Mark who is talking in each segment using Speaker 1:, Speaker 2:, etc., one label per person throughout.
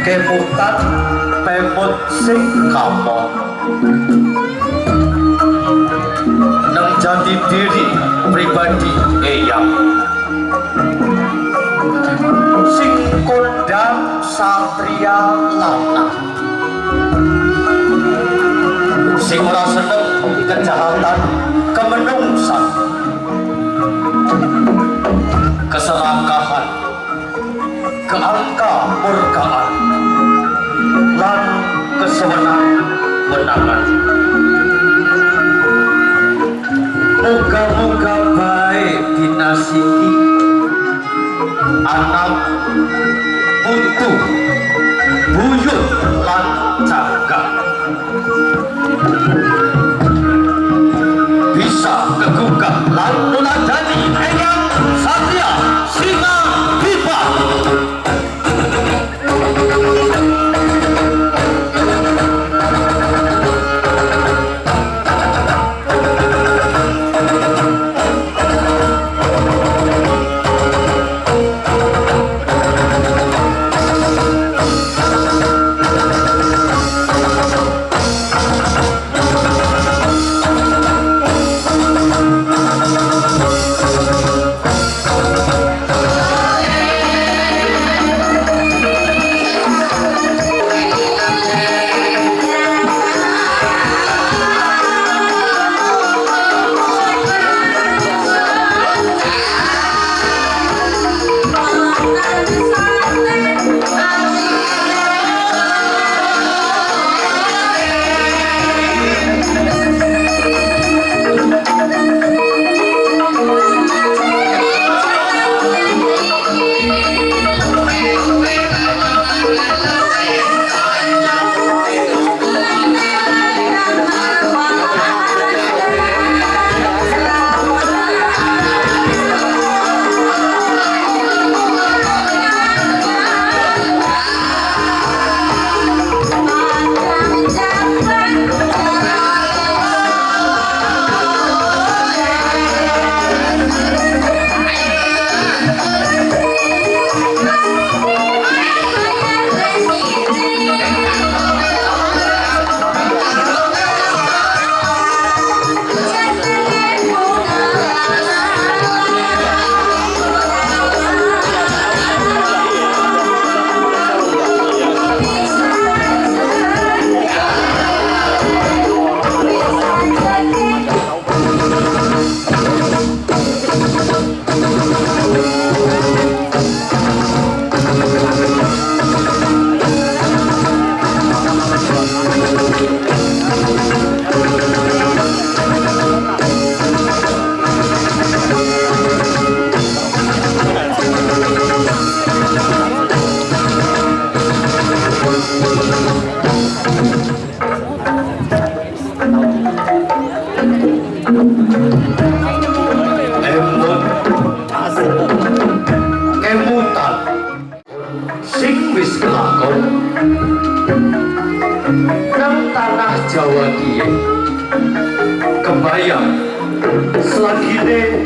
Speaker 1: kemutan pemut sing kapok. Nang jati diri pribadi eyang. Sing kondang satria lanang sing ora seneng kejahatan kemenungsan. Keserakahan keangka murkaan lan kesewenang wenangan Moga-moga baik dinasiki anak putu buyut lan jagat bisa kegugah lan nuladani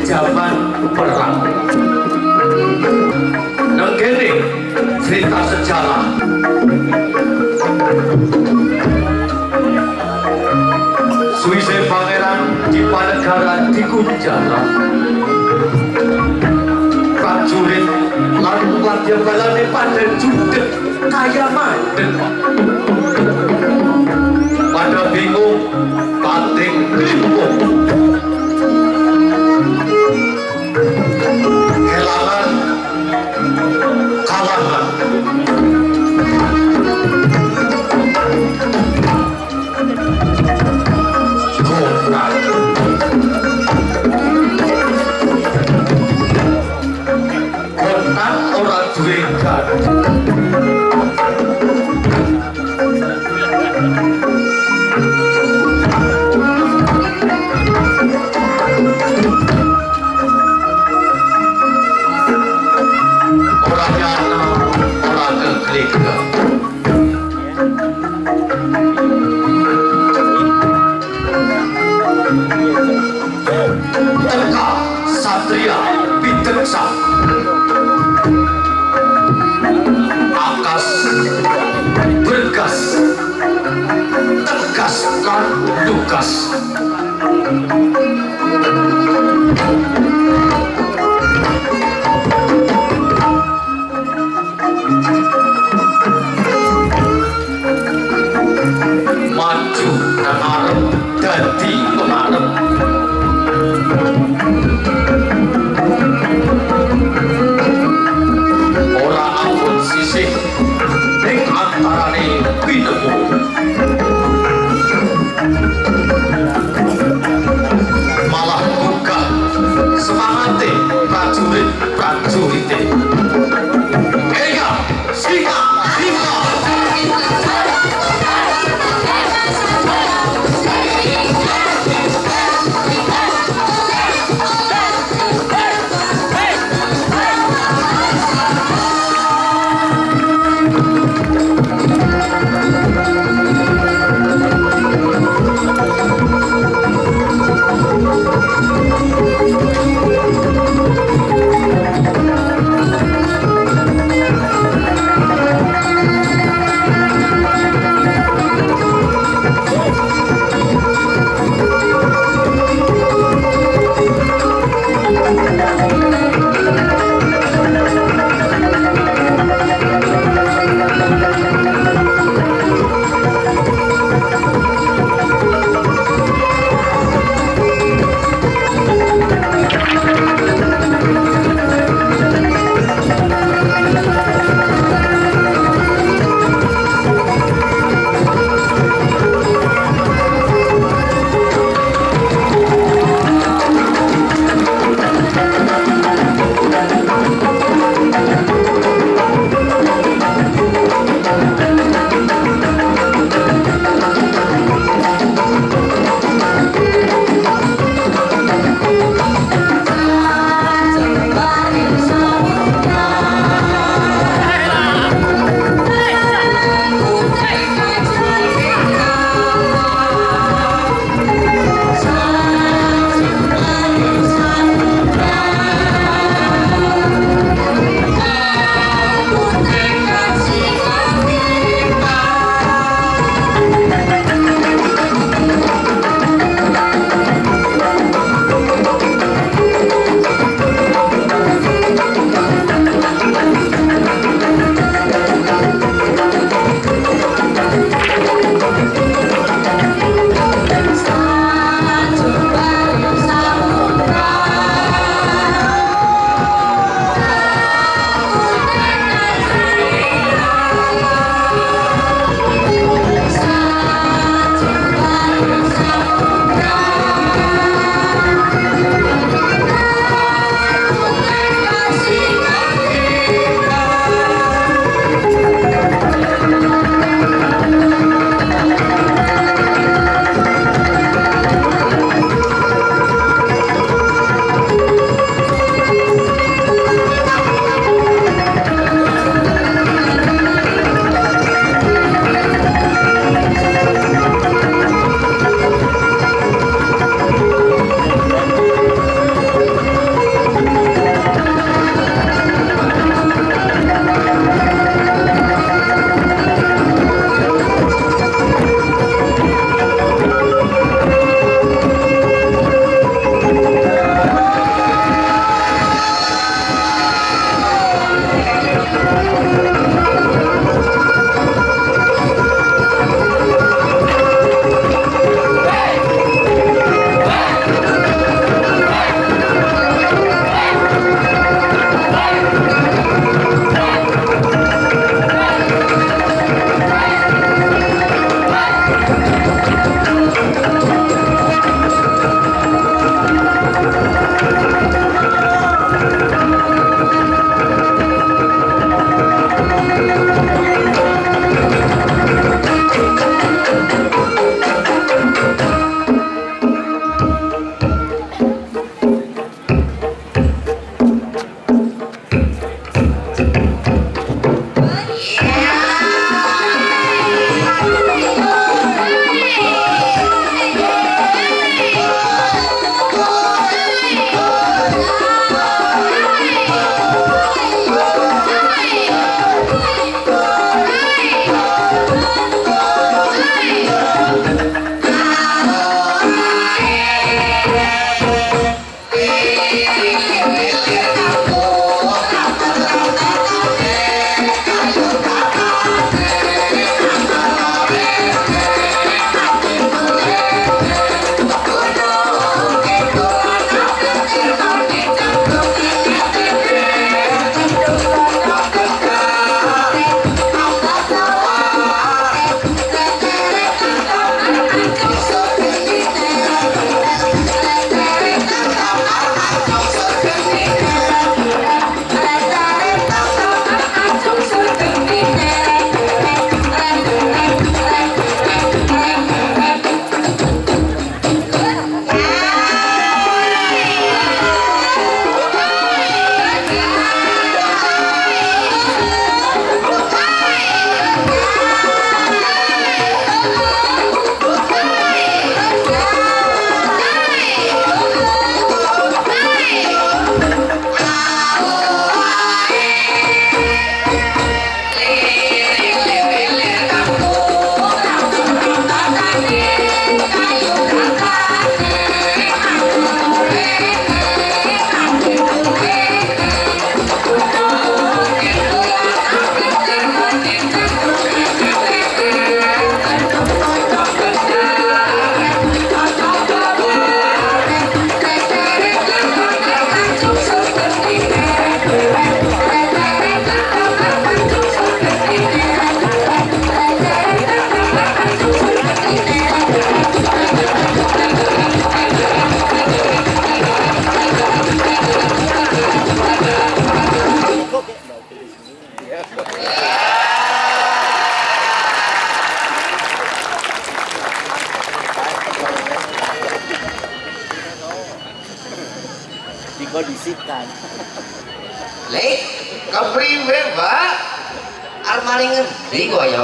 Speaker 1: zaman perang. Nang kene cerita sejarah. Suise pangeran di Panegara di Kunjara. Prajurit lan wadya balane pada judek kaya mandek pada bingung satria bideksa akas bergas tegas lan lugas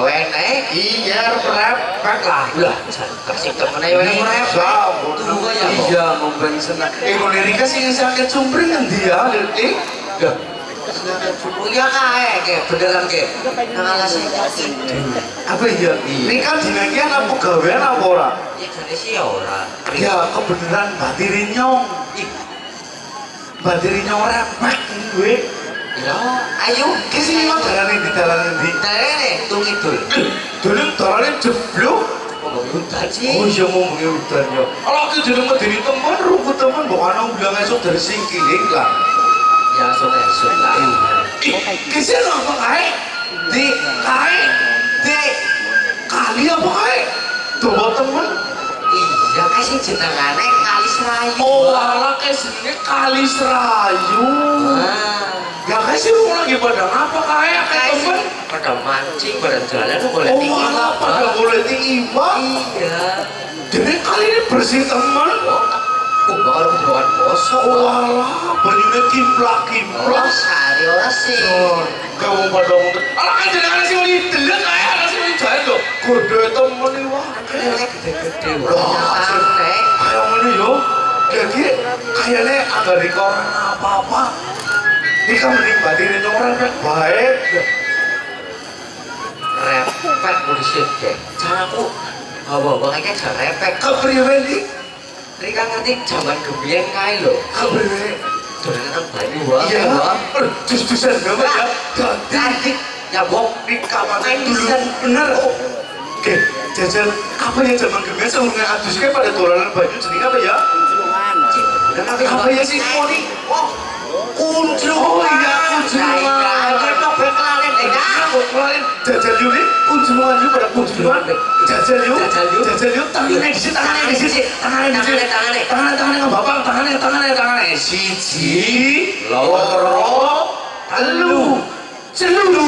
Speaker 2: ngendi kok ya wene?
Speaker 3: Iya, repek lah.
Speaker 2: Lah, kasih temene wene repek. Tunggu ya.
Speaker 3: Iya, ngomben seneng. Eh, kok lirika sih sakit sumpring ngendi ya, Lirti? Dah.
Speaker 2: Iya kae, ke beneran ke. Ngalah sing
Speaker 3: Apa iya?
Speaker 2: Iya.
Speaker 3: Ini kan dinangian apa gawean apa ora?
Speaker 2: Ya jane sih ya ora.
Speaker 3: Ya, kebeneran batiri nyong.
Speaker 2: Ih,
Speaker 3: Batiri nyong repek ini
Speaker 2: Ya, ayo.
Speaker 3: Kisi ini mau dalani di dalani di.
Speaker 2: Dalani, tung itu.
Speaker 3: Dulu dalani
Speaker 2: jeblu. Udaji.
Speaker 3: Oh iya mau mengi udanya. Kalau aku jadi mau dari teman, rupu teman bukan aku bilang esok dari singkiling lah.
Speaker 2: Ya, esok esok lah.
Speaker 3: Kisi ini apa kae? Di, kae. di, kali apa kae? Tuh
Speaker 2: temen Kae sing jenengane Kali Serayu.
Speaker 3: Oh, alah kae sini kali serayu.
Speaker 2: Ah.
Speaker 3: Ya kae sih lu lagi pada apa Kae teman.
Speaker 2: sih pada mancing, pada jalan tuh boleh
Speaker 3: Oh,
Speaker 2: tinggi
Speaker 3: alah pada boleh tinggi
Speaker 2: Iya.
Speaker 3: Jadi kali ini bersih teman.
Speaker 2: Oh, bakal kebutuhan bosok.
Speaker 3: Oh, alah banyunya
Speaker 2: Oh,
Speaker 3: kimplak-kimplak.
Speaker 2: sari ora sih.
Speaker 3: Son, kamu pada ngomong, alah kan jadi temen ini wah.
Speaker 2: Kelek gede-gede.
Speaker 3: Wah. Kayak ngene yo. Jadi kayaknya agak di koran apa-apa. Ini kan mending batinin orang kan baik.
Speaker 2: Repek polisi deh. Janganku. Bawa-bawa kayak gak repek.
Speaker 3: Kepriwe nih?
Speaker 2: Ini kan ngerti zaman gebiyen kae lho.
Speaker 3: Kepriwe?
Speaker 2: Dolanan banyu wae.
Speaker 3: Iya. Aduh, dus-dusan banget ya. Ganti.
Speaker 2: Ya bok
Speaker 3: Di kamar dulu. Bener. Oke, jajan apa ya zaman gemes semuanya adusnya pada dolanan baju jenis apa ya?
Speaker 4: Ciluman
Speaker 2: Dan
Speaker 3: Apa ya sih semua nih?
Speaker 2: Oh, kunjung.
Speaker 3: Oh iya, kunjungan.
Speaker 2: Ayo dong berkelalen deh ya.
Speaker 3: Aku kemarin jajal yuk nih, kunjungan yuk pada kunjungan. Yuk,
Speaker 2: Jajal yuk.
Speaker 3: jajal yuk. Tangannya di sini, tangannya di sini, tangannya di sini,
Speaker 2: Tangannya,
Speaker 3: tangannya, tangannya nggak bapak, tangannya, tangannya, tangannya. Siji, loro, telu, celu.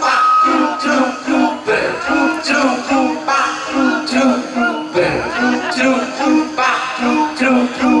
Speaker 3: Thank
Speaker 2: you.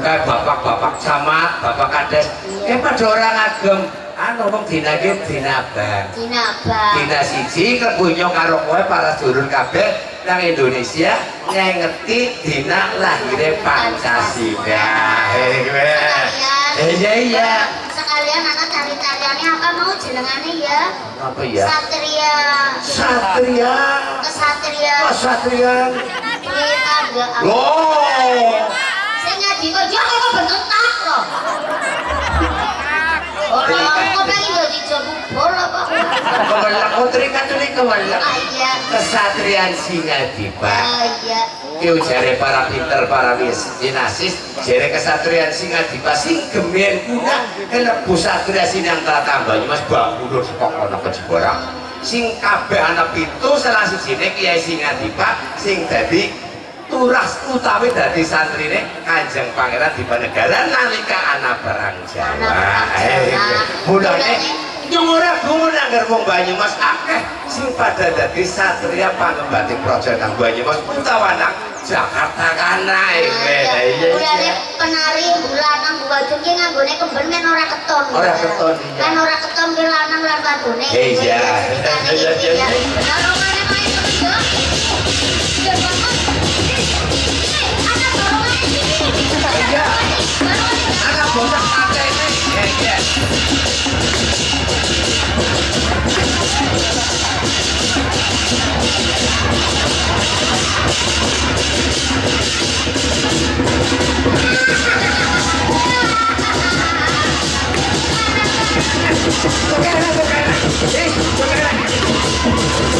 Speaker 2: buka bapak-bapak sama bapak kades ya pada orang agem anu wong dina iki dina bang
Speaker 4: Dina Bang.
Speaker 2: dina siji kebunyo karo kowe para sedulur kabeh nang Indonesia ngengeti dina lahirnya Pancasila. Eh eh iya iya.
Speaker 4: Sekalian anak tari-tariannya apa mau jenengannya ya?
Speaker 2: apa ya?
Speaker 4: Satria.
Speaker 2: Satria.
Speaker 4: Kesatria.
Speaker 2: Satria
Speaker 4: Kita ada apa?
Speaker 2: loh
Speaker 4: Saya ngadi kok ya kok bentuk tak loh. Orang kok pengen jadi pak.
Speaker 2: kemelak putri katulik kemelak
Speaker 4: Ah iya.
Speaker 2: kesatrian singa dipa
Speaker 4: Ah iya.
Speaker 2: Yo jare para pinter para dinasis jare kesatrian singa dipa sing gemen kuna kelebu satria sinang tata Banyumas bangun saka kono kejeborang sing kabeh ana pitu salah sijine Kiai Singadipa sing dadi turas utawi dadi santrine Kanjeng Pangeran Dipanegara nalika ana perang Jawa. Eh, Yang ora gumun anggar wong Banyumas akeh sing pada dadi satria pangembati projo nang Banyumas utawa nang Jakarta kana iki. Iya
Speaker 4: Mulane
Speaker 2: iya.
Speaker 4: penari lanang ki nganggone kemben men ora keton.
Speaker 2: Ora keton, iya.
Speaker 4: Kan ora keton ki lanang lan wadone.
Speaker 2: Iya, iya.
Speaker 4: Ceritane
Speaker 2: Iya,
Speaker 4: Tocar, tocar, eh, tocar.